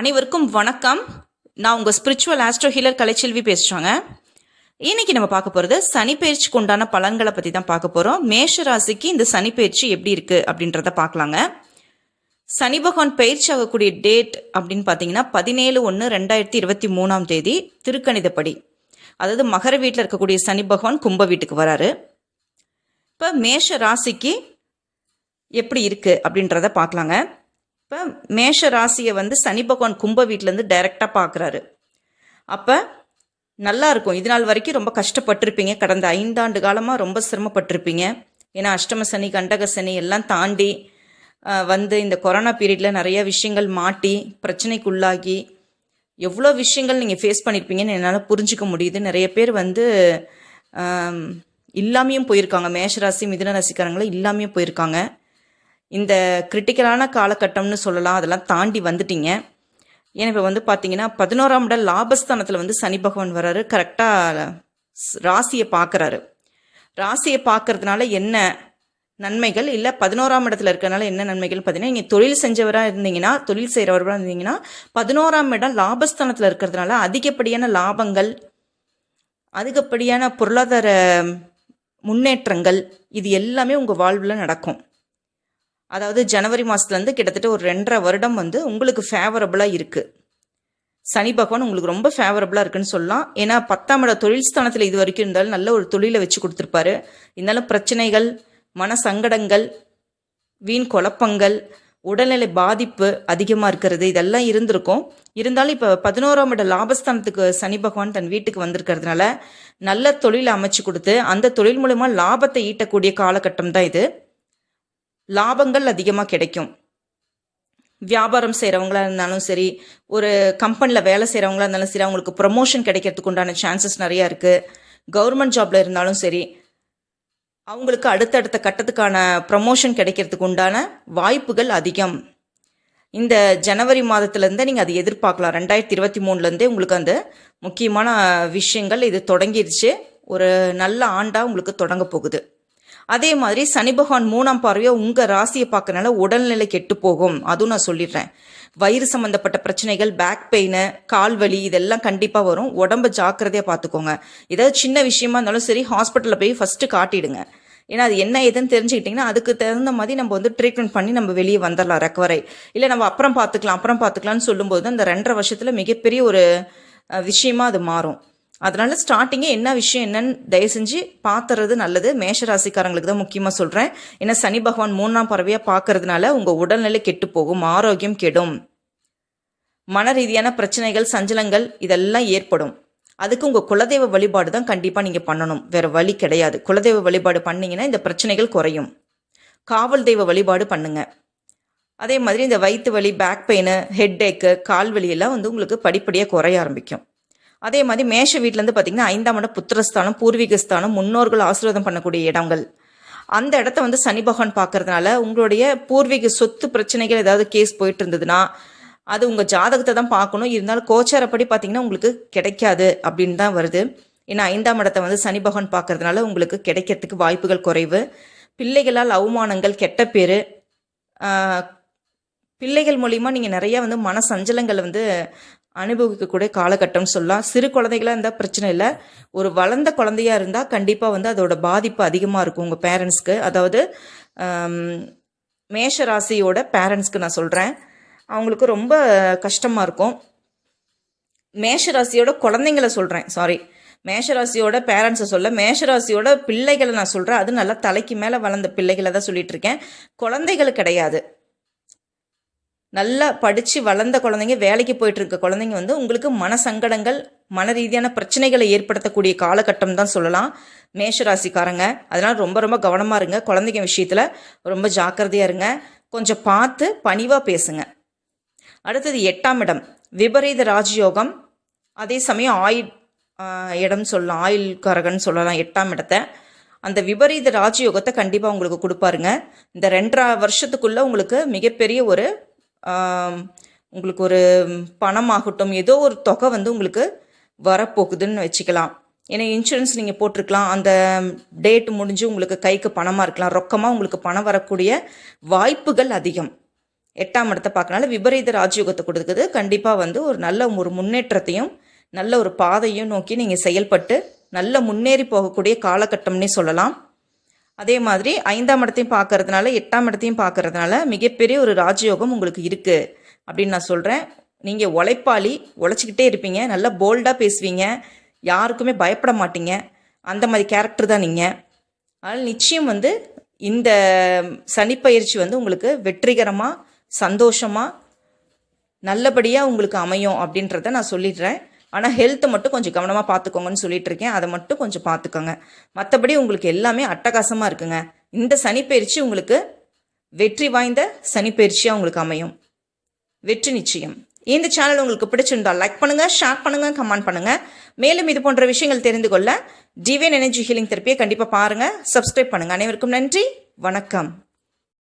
அனைவருக்கும் வணக்கம். நான் உங்கள் ஸ்பிரிச்சுவல் ஆஸ்ட்ரோ ஹீலர் கலைச்செல்வி பேசுகிறாங்க இன்னைக்கு நம்ம பார்க்க போகிறது சனிப்பயிற்சிக்கு உண்டான பலன்களை பற்றி தான் பார்க்க போகிறோம் மேஷ ராசிக்கு இந்த சனிப்பயிற்சி எப்படி இருக்குது அப்படின்றத பார்க்கலாங்க. சனி பகவான் பயிற்சி ஆகக்கூடிய டேட் அப்படின்னு பார்த்தீங்கன்னா பதினேழு ஒன்று ரெண்டாயிரத்தி இருபத்தி மூணாம் தேதி திருக்கணிதப்படி. அதாவது மகர வீட்டில் இருக்கக்கூடிய சனி பகவான் கும்ப வீட்டுக்கு வராரு. இப்போ மேஷ ராசிக்கு எப்படி இருக்குது அப்படின்றத பார்க்கலாங்க. இப்போ மேஷ ராசியை வந்து சனி பகவான் கும்ப வீட்டிலேருந்து டைரெக்டாக பார்க்குறாரு அப்போ நல்லா இருக்கும். இது நாள் வரைக்கும் ரொம்ப கஷ்டப்பட்டிருப்பீங்க. கடந்த ஐந்தாண்டு காலமாக ரொம்ப சிரமப்பட்டிருப்பீங்க. ஏன்னா அஷ்டம சனி கண்டக சனி எல்லாம் தாண்டி வந்து இந்த கொரோனா பீரியடில் நிறைய விஷயங்கள் மாட்டி பிரச்சனைக்குள்ளாகி எவ்வளோ விஷயங்கள் நீங்கள் ஃபேஸ் பண்ணியிருப்பீங்கன்னு என்னால் புரிஞ்சுக்க முடியுது. நிறைய பேர் வந்து இல்லாமையும் போயிருக்காங்க. மேஷராசி மிதுன ராசிக்காரங்களும் இல்லாமையும் போயிருக்காங்க. இந்த கிரிட்டிக்கலான காலகட்டம்னு சொல்லலாம் அதெல்லாம் தாண்டி வந்துட்டீங்க. ஏன்னா இப்போ வந்து பார்த்தீங்கன்னா பதினோராம் இடம் லாபஸ்தானத்தில் வந்து சனி பகவான் வர்றாரு. கரெக்டாக ராசியை பார்க்குறாரு ராசியை பார்க்கறதுனால என்ன நன்மைகள்? இல்லை பதினோராம் இடத்துல இருக்கிறனால என்ன நன்மைகள்? பார்த்தீங்கன்னா நீங்கள் தொழில் செஞ்சவராக இருந்தீங்கன்னா தொழில் செய்கிறவராக இருந்தீங்கன்னா பதினோராம் இடம் லாபஸ்தானத்தில் இருக்கிறதுனால அதிகப்படியான லாபங்கள் அதிகப்படியான பொருளாதார முன்னேற்றங்கள் இது எல்லாமே உங்கள் வாழ்வில் நடக்கும். அதாவது ஜனவரி மாதத்துலேருந்து கிட்டத்தட்ட ஒரு ரெண்டரை வருடம் வந்து உங்களுக்கு ஃபேவரபுளாக இருக்குது சனி பகவான் உங்களுக்கு ரொம்ப ஃபேவரபுளாக இருக்குன்னு சொல்லலாம். ஏன்னா பத்தாம் இட தொழில் ஸ்தானத்தில் இது வரைக்கும் இருந்தாலும் நல்ல ஒரு தொழிலை வச்சு கொடுத்துருப்பாரு. இருந்தாலும் பிரச்சனைகள் மன சங்கடங்கள் வீண் குழப்பங்கள் உடல்நிலை பாதிப்பு அதிகமாக இருக்கிறது இதெல்லாம் இருந்திருக்கும். இருந்தாலும் இப்போ பதினோராம் இட லாபஸ்தானத்துக்கு சனி பகவான் தன் வீட்டுக்கு வந்திருக்கிறதுனால நல்ல தொழிலை அமைச்சு கொடுத்து அந்த தொழில் மூலமாக லாபத்தை ஈட்டக்கூடிய காலகட்டம் தான் இது. லாபங்கள் அதிகமாக கிடைக்கும். வியாபாரம் செய்கிறவங்களா இருந்தாலும் சரி ஒரு கம்பெனியில் வேலை செய்கிறவங்களா இருந்தாலும் சரி அவங்களுக்கு ப்ரமோஷன் கிடைக்கிறதுக்கு உண்டான சான்சஸ் நிறையா இருக்குது கவர்மெண்ட் ஜாப்ல இருந்தாலும் சரி அவங்களுக்கு அடுத்தடுத்த கட்டத்துக்கான ப்ரமோஷன் கிடைக்கிறதுக்கு உண்டான வாய்ப்புகள் அதிகம். இந்த ஜனவரி மாதத்துலேருந்தே நீங்கள் அதை எதிர்பார்க்கலாம். ரெண்டாயிரத்தி இருபத்தி மூணுலேருந்தே உங்களுக்கு அந்த முக்கியமான விஷயங்கள் இது தொடங்கிருச்சு. ஒரு நல்ல ஆண்டாக உங்களுக்கு தொடங்க போகுது. அதே மாதிரி சனி பகவான் மூணாம் பார்வையை உங்கள் ராசியை பார்க்கறனால உடல்நிலை கெட்டு போகும் அதுவும் நான் சொல்லிடுறேன். வயிறு சம்மந்தப்பட்ட பிரச்சனைகள் பேக் பெயின் கால் வலி இதெல்லாம் கண்டிப்பாக வரும். உடம்ப ஜாக்கிரதையாக பார்த்துக்கோங்க ஏதாவது சின்ன விஷயமா இருந்தாலும் சரி ஹாஸ்பிட்டலில் போய் ஃபஸ்ட்டு காட்டிடுங்க. ஏன்னா அது என்ன ஏதுன்னு தெரிஞ்சுக்கிட்டிங்கன்னா அதுக்கு தகுந்த மாதிரி நம்ம வந்து ட்ரீட்மெண்ட் பண்ணி நம்ம வெளியே வந்துடலாம் ரெக்கவரை இல்லை நம்ம அப்புறம் பார்த்துக்கலாம் அப்புறம் பார்த்துக்கலாம்னு சொல்லும்போது அந்த ரெண்டரை வருஷத்தில் மிகப்பெரிய ஒரு விஷயமா அது மாறும். அதனால் ஸ்டார்டிங்கே என்ன விஷயம் என்னன்னு தயவு செஞ்சு பார்த்துறது நல்லது. மேஷ ராசிக்காரங்களுக்கு தான் முக்கியமாக சொல்கிறேன் ஏன்னா சனி பகவான் மூணாம் பறவையாக பார்க்கறதுனால உங்கள் உடல்நிலை கெட்டு போகும் ஆரோக்கியம் கெடும். மன ரீதியான பிரச்சனைகள் சஞ்சலங்கள் இதெல்லாம் ஏற்படும். அதுக்கு உங்கள் குலதெய்வ வழிபாடு தான் கண்டிப்பாக நீங்கள் பண்ணணும். வேற வழி கிடையாது. குலதெய்வ வழிபாடு பண்ணிங்கன்னா இந்த பிரச்சனைகள் குறையும். காவல் தெய்வ வழிபாடு பண்ணுங்க. அதே மாதிரி இந்த வயிற்று வலி பேக் பெயின் ஹெட் ஏக்கு கால் வலி எல்லாம் வந்து உங்களுக்கு படிப்படியாக குறைய ஆரம்பிக்கும். அதே மாதிரி மேஷ வீட்டிலேருந்து பார்த்தீங்கன்னா ஐந்தாம் இடம் புத்திரஸ்தானம் பூர்வீகஸ்தானம் முன்னோர்கள் ஆசீர்வாதம் பண்ணக்கூடிய இடங்கள். அந்த இடத்த வந்து சனி பகவான் பார்க்கறதுனால உங்களுடைய பூர்வீக சொத்து பிரச்சனைகள் ஏதாவது கேஸ் போயிட்டு இருந்ததுன்னா அது உங்கள் ஜாதகத்தை தான் பார்க்கணும். இருந்தாலும் கோச்சாரப்படி பார்த்தீங்கன்னா உங்களுக்கு கிடைக்காது அப்படின்னு தான் வருது. ஏன்னா ஐந்தாம் இடத்தை வந்து சனி பகவான் பார்க்கறதுனால உங்களுக்கு கிடைக்கிறதுக்கு வாய்ப்புகள் குறைவு. பிள்ளைகளால் அவமானங்கள் கெட்ட பேர் பிள்ளைகள் மூலிமா நீங்கள் நிறையா வந்து மன சஞ்சலங்களை வந்து அனுபவிக்கக்கூடிய காலகட்டம் சொல்லலாம். சிறு குழந்தைகளாக இருந்தால் பிரச்சனை இல்லை. ஒரு வளர்ந்த குழந்தையாக இருந்தால் கண்டிப்பாக வந்து அதோட பாதிப்பு அதிகமாக இருக்கும் உங்கள் பேரண்ட்ஸ்க்கு. அதாவது மேஷ ராசியோட பேரண்ட்ஸ்க்கு நான் சொல்கிறேன் அவங்களுக்கு ரொம்ப கஷ்டமாக இருக்கும். மேஷராசியோட குழந்தைங்கள சொல்கிறேன் சாரி மேஷராசியோட பேரண்ட்ஸை சொல்ல மேஷராசியோட பிள்ளைகளை நான் சொல்கிறேன் அது நல்லா தலைக்கு மேலே வளர்ந்த பிள்ளைகளை தான் சொல்லிட்டு இருக்கேன். குழந்தைகள் கிடையாது. நல்லா படித்து வளர்ந்த குழந்தைங்க வேலைக்கு போயிட்டு இருக்க குழந்தைங்க வந்து உங்களுக்கு மன சங்கடங்கள் மன ரீதியான பிரச்சனைகளை ஏற்படுத்தக்கூடிய காலகட்டம் தான் சொல்லலாம். மேஷராசிக்காரங்க அதனால் ரொம்ப ரொம்ப கவனமாக இருங்க. குழந்தைங்க விஷயத்தில் ரொம்ப ஜாக்கிரதையாக இருங்க. கொஞ்சம் பார்த்து பணிவாக பேசுங்க. அடுத்தது எட்டாம் இடம் விபரீத ராஜயோகம். அதே சமயம் ஆயுள் இடம் சொல்லலாம். ஆயில் கரகன் சொல்லலாம் எட்டாம் இடத்த. அந்த விபரீத ராஜயோகத்தை கண்டிப்பாக உங்களுக்கு கொடுப்பாருங்க. இந்த ரெண்டரை வருஷத்துக்குள்ளே உங்களுக்கு மிகப்பெரிய ஒரு உங்களுக்கு ஒரு பணமாகட்டும் ஏதோ ஒரு தொகை வந்து உங்களுக்கு வரப்போகுதுன்னு வச்சுக்கலாம். ஏன்னா இன்சூரன்ஸ் நீங்கள் போட்டிருக்கலாம். அந்த டேட் முடிஞ்சு உங்களுக்கு கைக்கு பணமாக இருக்கலாம். ரொக்கமாக உங்களுக்கு பணம் வரக்கூடிய வாய்ப்புகள் அதிகம். எட்டாம் இடத்தை பார்க்கறனால விபரீத ராஜயோகத்தை கொடுக்குது. கண்டிப்பாக வந்து ஒரு நல்ல ஒரு முன்னேற்றத்தையும் நல்ல ஒரு பாதையும் நோக்கி நீங்கள் செயல்பட்டு நல்ல முன்னேறி போகக்கூடிய காலகட்டம்னே சொல்லலாம். அதே மாதிரி ஐந்தாம் இடத்தையும் பார்க்கறதுனால எட்டாம் இடத்தையும் பார்க்கறதுனால மிகப்பெரிய ஒரு ராஜயோகம் உங்களுக்கு இருக்குது அப்படின்னு நான் சொல்கிறேன் நீங்கள் உழைப்பாளி உழைச்சிக்கிட்டே இருப்பீங்க. நல்லா போல்டாக பேசுவீங்க. யாருக்குமே பயப்பட மாட்டீங்க. அந்த மாதிரி கேரக்டர் தான் நீங்கள் அதனால் நிச்சயம் வந்து இந்த சனிப்பயிற்சி வந்து உங்களுக்கு வெற்றிகரமாக சந்தோஷமாக நல்லபடியாக உங்களுக்கு அமையும் அப்படின்றத நான் சொல்லிடுறேன். ஆனால் ஹெல்த்தை மட்டும் கொஞ்சம் கவனமாக பார்த்துக்கோங்கன்னு சொல்லிட்டு இருக்கேன். அதை மட்டும் கொஞ்சம் பார்த்துக்கோங்க மற்றபடி உங்களுக்கு எல்லாமே அட்டகாசமாக இருக்குங்க. இந்த சனிப்பயிற்சி உங்களுக்கு வெற்றி வாய்ந்த சனிப்பயிற்சியாக உங்களுக்கு அமையும். வெற்றி நிச்சயம். இந்த சேனல் உங்களுக்கு பிடிச்சிருந்தா லைக் பண்ணுங்கள் ஷேர் பண்ணுங்கள் கமெண்ட் பண்ணுங்க. மேலும் இது போன்ற விஷயங்கள் தெரிந்து கொள்ள டிவைன் எனர்ஜி ஹீலிங் தெரப்பியை கண்டிப்பாக பாருங்கள் சப்ஸ்கிரைப் பண்ணுங்கள் அனைவருக்கும் நன்றி. வணக்கம்.